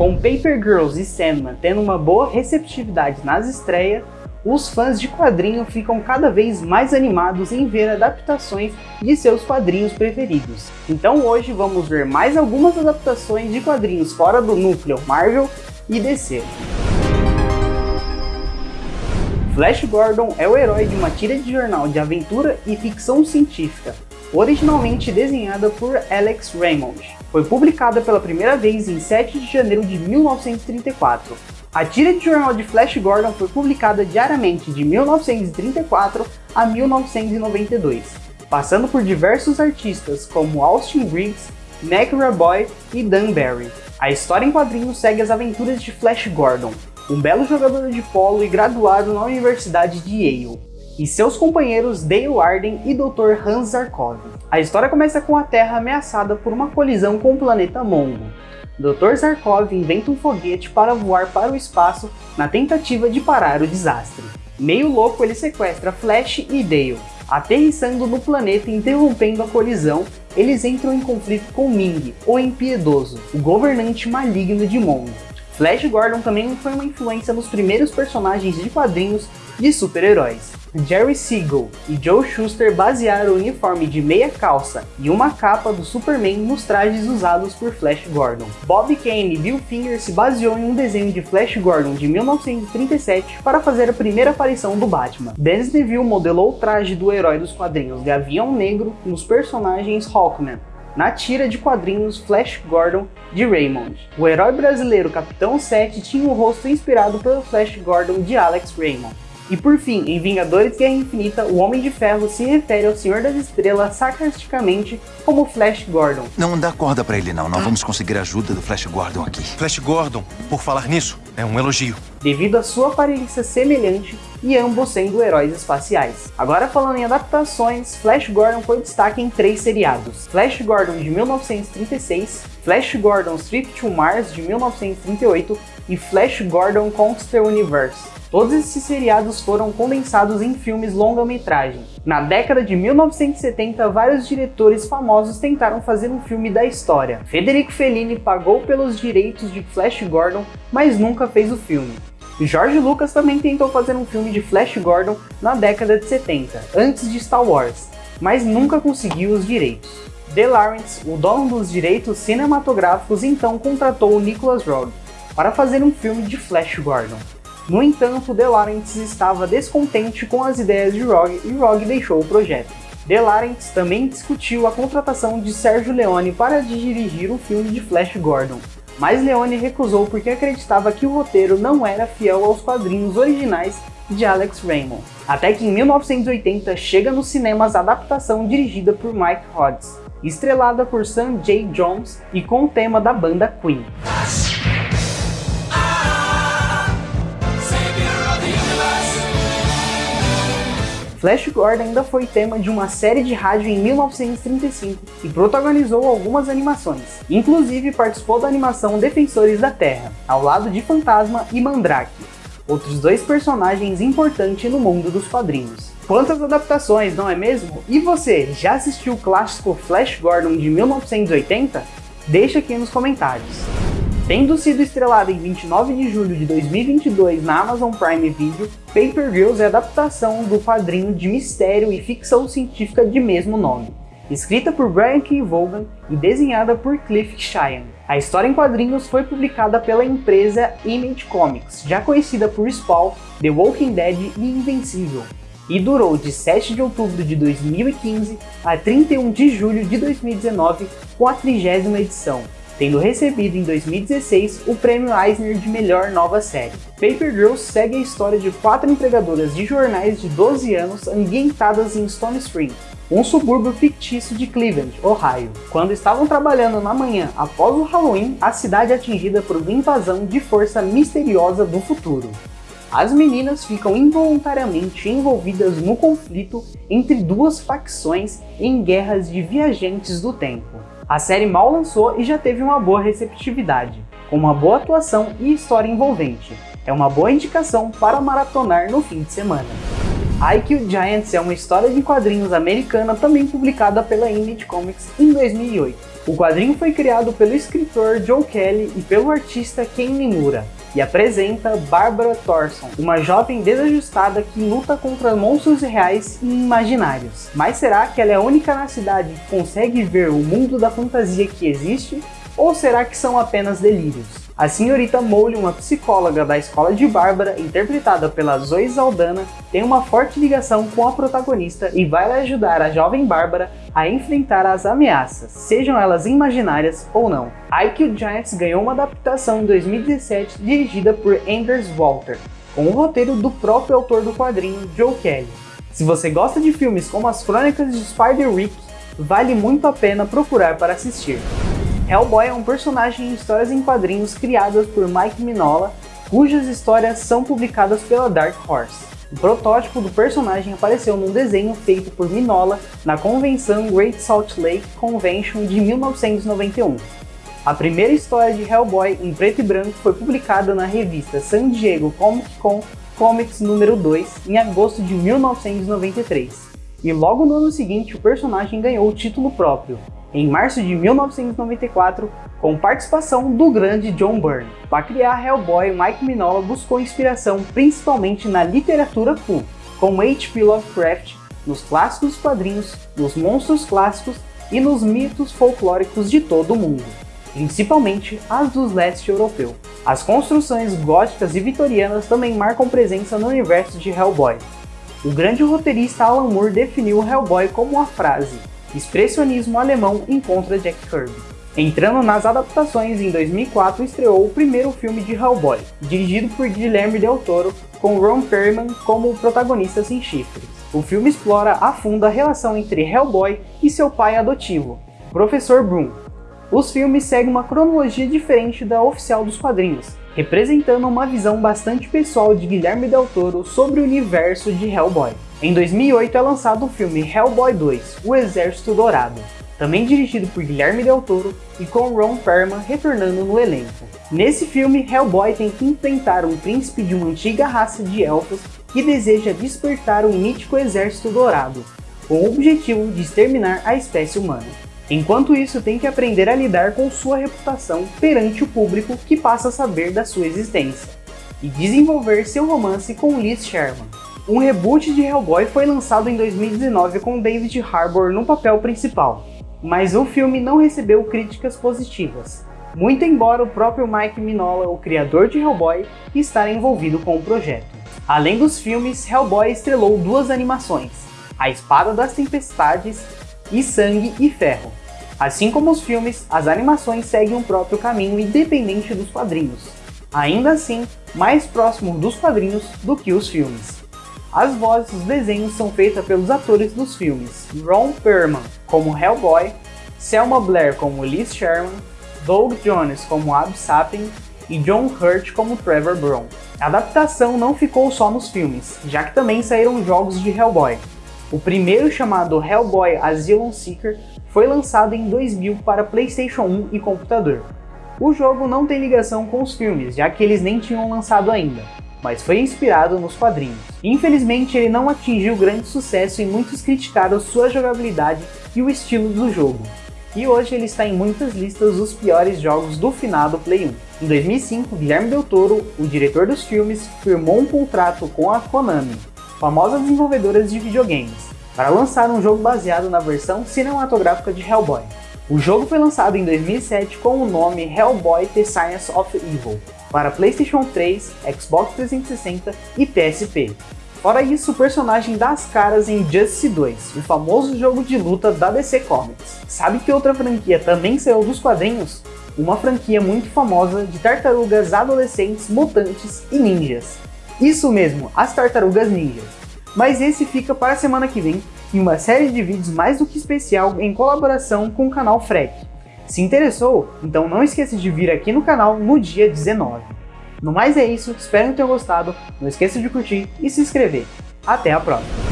Com Paper Girls e Sandman tendo uma boa receptividade nas estreias, os fãs de quadrinho ficam cada vez mais animados em ver adaptações de seus quadrinhos preferidos. Então hoje vamos ver mais algumas adaptações de quadrinhos fora do núcleo Marvel e DC. Flash Gordon é o herói de uma tira de jornal de aventura e ficção científica, originalmente desenhada por Alex Raymond. Foi publicada pela primeira vez em 7 de janeiro de 1934 a tira de jornal de Flash Gordon foi publicada diariamente de 1934 a 1992, passando por diversos artistas como Austin Briggs, Mac Raboy e Dan Barry. A história em quadrinhos segue as aventuras de Flash Gordon, um belo jogador de polo e graduado na Universidade de Yale, e seus companheiros Dale Arden e Dr. Hans Zarkov. A história começa com a Terra ameaçada por uma colisão com o planeta Mongo, Dr. Zarkov inventa um foguete para voar para o espaço na tentativa de parar o desastre. Meio louco, ele sequestra Flash e Dale. Aterrissando no planeta e interrompendo a colisão, eles entram em conflito com Ming, o Impiedoso, o governante maligno de Mongo. Flash Gordon também foi uma influência nos primeiros personagens de quadrinhos de super-heróis. Jerry Siegel e Joe Shuster basearam o uniforme de meia calça e uma capa do Superman nos trajes usados por Flash Gordon. Bob Kane e Bill Finger se baseou em um desenho de Flash Gordon de 1937 para fazer a primeira aparição do Batman. Dennis Neville modelou o traje do herói dos quadrinhos Gavião Negro nos personagens Hawkman, na tira de quadrinhos Flash Gordon de Raymond. O herói brasileiro Capitão 7 tinha o rosto inspirado pelo Flash Gordon de Alex Raymond. E por fim, em Vingadores Guerra Infinita, o Homem de Ferro se refere ao Senhor das Estrelas sarcasticamente como Flash Gordon. Não dá corda pra ele não, não vamos conseguir ajuda do Flash Gordon aqui. Flash Gordon, por falar nisso, é um elogio. Devido à sua aparência semelhante e ambos sendo heróis espaciais. Agora falando em adaptações, Flash Gordon foi destaque em três seriados. Flash Gordon de 1936, Flash Gordon Trip to Mars de 1938 e Flash Gordon Conquer Universe Todos esses seriados foram condensados em filmes longa-metragem. Na década de 1970, vários diretores famosos tentaram fazer um filme da história. Federico Fellini pagou pelos direitos de Flash Gordon, mas nunca fez o filme. George Lucas também tentou fazer um filme de Flash Gordon na década de 70, antes de Star Wars, mas nunca conseguiu os direitos. De Laurentiis, o dono dos direitos cinematográficos, então contratou o Nicholas Roeg para fazer um filme de Flash Gordon. No entanto, De Laurentiis estava descontente com as ideias de Rogue e Rogue deixou o projeto. De Laurentiis também discutiu a contratação de Sergio Leone para dirigir o filme de Flash Gordon, mas Leone recusou porque acreditava que o roteiro não era fiel aos quadrinhos originais de Alex Raymond. Até que em 1980 chega nos cinemas a adaptação dirigida por Mike Hodges, estrelada por Sam J. Jones e com o tema da banda Queen. Flash Gordon ainda foi tema de uma série de rádio em 1935 e protagonizou algumas animações. Inclusive participou da animação Defensores da Terra, ao lado de Fantasma e Mandrake, outros dois personagens importantes no mundo dos quadrinhos. Quantas adaptações, não é mesmo? E você, já assistiu o clássico Flash Gordon de 1980? Deixa aqui nos comentários. Tendo sido estrelada em 29 de julho de 2022 na Amazon Prime Video, Paper Girls é adaptação do quadrinho de mistério e ficção científica de mesmo nome, escrita por Brian K. Vaughan e desenhada por Cliff Cheyenne. A história em quadrinhos foi publicada pela empresa Image Comics, já conhecida por Spawn, The Walking Dead e Invencível, e durou de 7 de outubro de 2015 a 31 de julho de 2019 com a trigésima edição, tendo recebido em 2016 o prêmio Eisner de melhor nova série. Paper Girls segue a história de quatro empregadoras de jornais de 12 anos ambientadas em Stone Spring, um subúrbio fictício de Cleveland, Ohio. Quando estavam trabalhando na manhã após o Halloween, a cidade é atingida por uma invasão de força misteriosa do futuro. As meninas ficam involuntariamente envolvidas no conflito entre duas facções em guerras de viajantes do tempo. A série mal lançou e já teve uma boa receptividade, com uma boa atuação e história envolvente. É uma boa indicação para maratonar no fim de semana. IQ Giants é uma história de quadrinhos americana também publicada pela Image Comics em 2008. O quadrinho foi criado pelo escritor Joe Kelly e pelo artista Ken Nimura, e apresenta Barbara Thorson, uma jovem desajustada que luta contra monstros reais e imaginários. Mas será que ela é a única na cidade que consegue ver o mundo da fantasia que existe? Ou será que são apenas delírios? A senhorita Mole, uma psicóloga da escola de Bárbara, interpretada pela Zoe Saldana, tem uma forte ligação com a protagonista e vai ajudar a jovem Bárbara a enfrentar as ameaças, sejam elas imaginárias ou não. IQ Giants ganhou uma adaptação em 2017 dirigida por Anders Walter, com o roteiro do próprio autor do quadrinho, Joe Kelly. Se você gosta de filmes como as Crônicas de Spider-Rick, vale muito a pena procurar para assistir. Hellboy é um personagem em histórias em quadrinhos criadas por Mike Mignola, cujas histórias são publicadas pela Dark Horse. O protótipo do personagem apareceu num desenho feito por Mignola na convenção Great Salt Lake Convention de 1991. A primeira história de Hellboy em preto e branco foi publicada na revista San Diego Comic Con Comics número 2 em agosto de 1993. E logo no ano seguinte o personagem ganhou o título próprio, em março de 1994, com participação do grande John Byrne. Para criar Hellboy, Mike Mignola buscou inspiração principalmente na literatura pulp, como H.P. Lovecraft, nos clássicos quadrinhos, nos monstros clássicos e nos mitos folclóricos de todo o mundo, principalmente as do leste europeu. As construções góticas e vitorianas também marcam presença no universo de Hellboy. O grande roteirista Alan Moore definiu Hellboy como a frase expressionismo alemão encontra Jack Kirby. Entrando nas adaptações, em 2004 estreou o primeiro filme de Hellboy, dirigido por Guilherme Del Toro, com Ron Perlman como protagonista sem chifres. O filme explora a fundo a relação entre Hellboy e seu pai adotivo, Professor Broom. Os filmes seguem uma cronologia diferente da oficial dos quadrinhos, representando uma visão bastante pessoal de Guilherme Del Toro sobre o universo de Hellboy. Em 2008 é lançado o filme Hellboy 2, O Exército Dourado, também dirigido por Guilherme Del Toro e com Ron Perlman retornando no elenco. Nesse filme, Hellboy tem que enfrentar um príncipe de uma antiga raça de elfos que deseja despertar um mítico Exército Dourado, com o objetivo de exterminar a espécie humana. Enquanto isso, tem que aprender a lidar com sua reputação perante o público que passa a saber da sua existência, e desenvolver seu romance com Liz Sherman, um reboot de Hellboy foi lançado em 2019 com David Harbour no papel principal, mas o filme não recebeu críticas positivas, muito embora o próprio Mike Mignola, o criador de Hellboy, esteja envolvido com o projeto. Além dos filmes, Hellboy estrelou duas animações, A Espada das Tempestades e Sangue e Ferro. Assim como os filmes, as animações seguem o próprio caminho independente dos quadrinhos, ainda assim mais próximo dos quadrinhos do que os filmes. As vozes dos desenhos são feitas pelos atores dos filmes Ron Perlman como Hellboy, Selma Blair como Liz Sherman, Doug Jones como Ab Sapien e John Hurt como Trevor Brown. A adaptação não ficou só nos filmes, já que também saíram jogos de Hellboy. O primeiro, chamado Hellboy Asylum Seeker, foi lançado em 2000 para PlayStation 1 e computador. O jogo não tem ligação com os filmes, já que eles nem tinham lançado ainda, mas foi inspirado nos quadrinhos. Infelizmente, ele não atingiu grande sucesso e muitos criticaram sua jogabilidade e o estilo do jogo. E hoje ele está em muitas listas dos piores jogos do finado Play 1. Em 2005, Guilherme Del Toro, o diretor dos filmes, firmou um contrato com a Konami, famosa desenvolvedora de videogames, para lançar um jogo baseado na versão cinematográfica de Hellboy. O jogo foi lançado em 2007 com o nome Hellboy The Science of Evil, para PlayStation 3, Xbox 360 e PSP. Fora isso, o personagem dá as caras em Justice 2, o famoso jogo de luta da DC Comics. Sabe que outra franquia também saiu dos quadrinhos? Uma franquia muito famosa de tartarugas adolescentes, mutantes e ninjas. Isso mesmo, as tartarugas ninjas. Mas esse fica para a semana que vem, em uma série de vídeos mais do que especial em colaboração com o canal Freck. Se interessou? Então não esqueça de vir aqui no canal no dia 19. No mais é isso, espero que tenham gostado, não esqueça de curtir e se inscrever. Até a próxima!